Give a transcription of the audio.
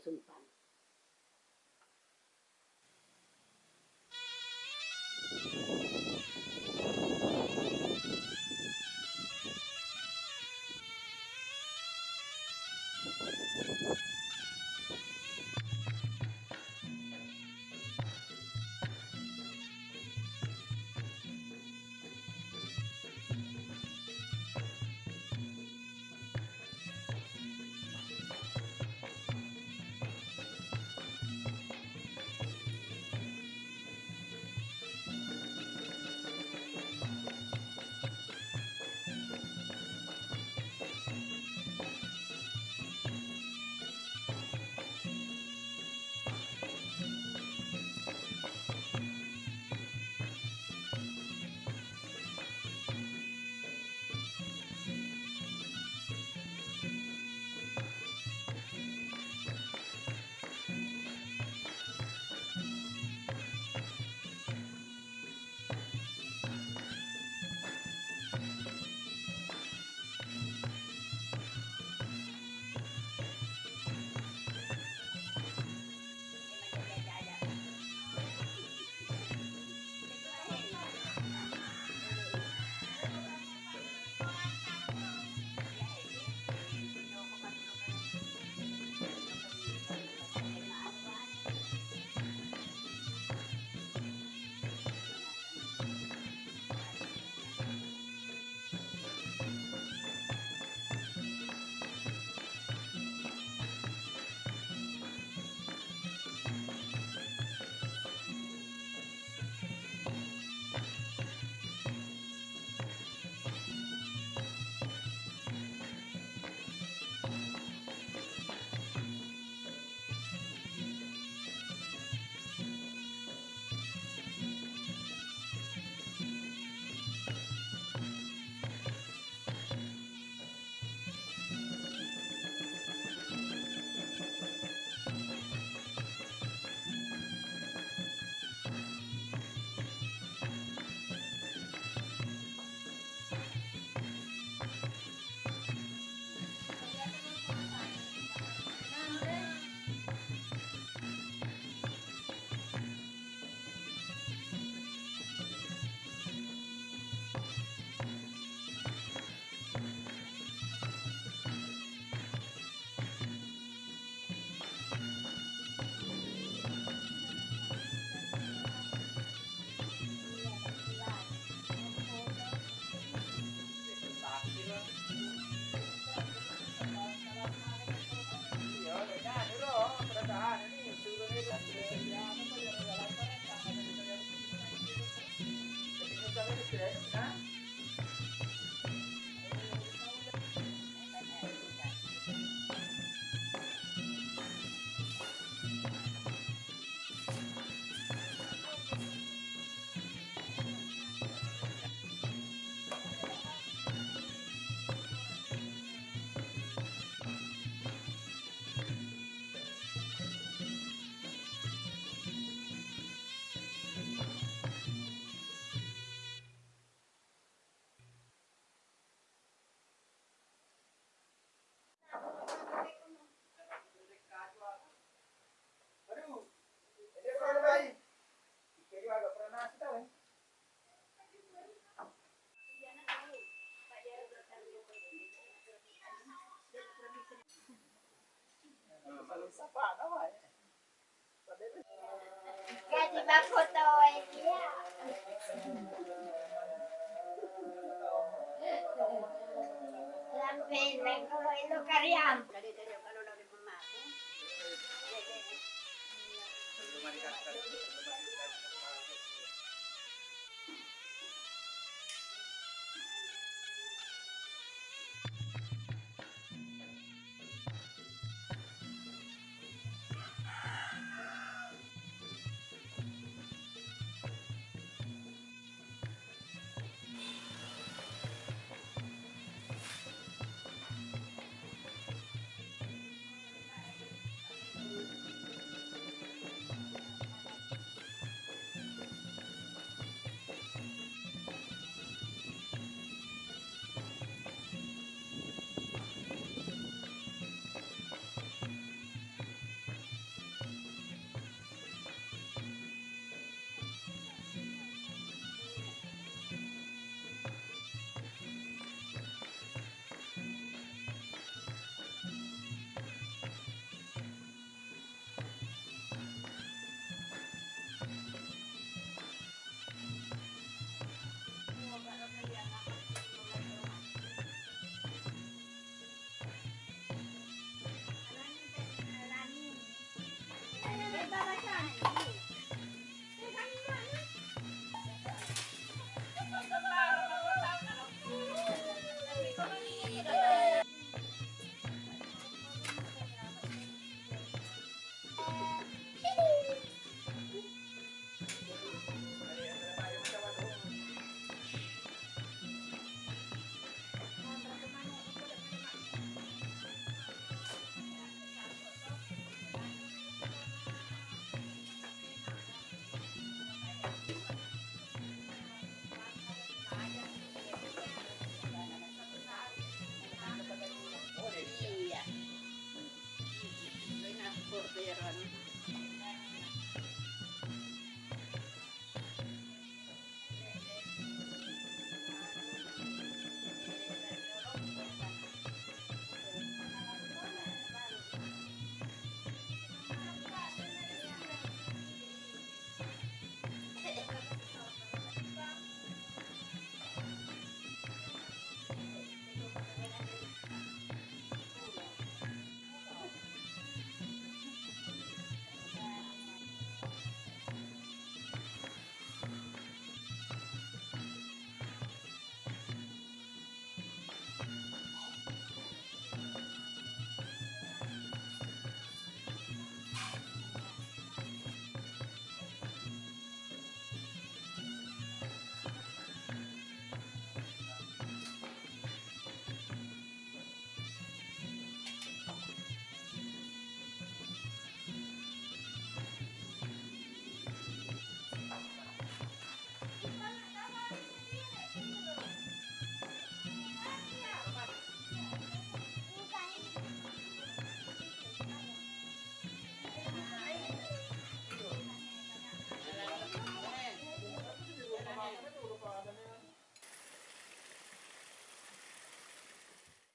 这是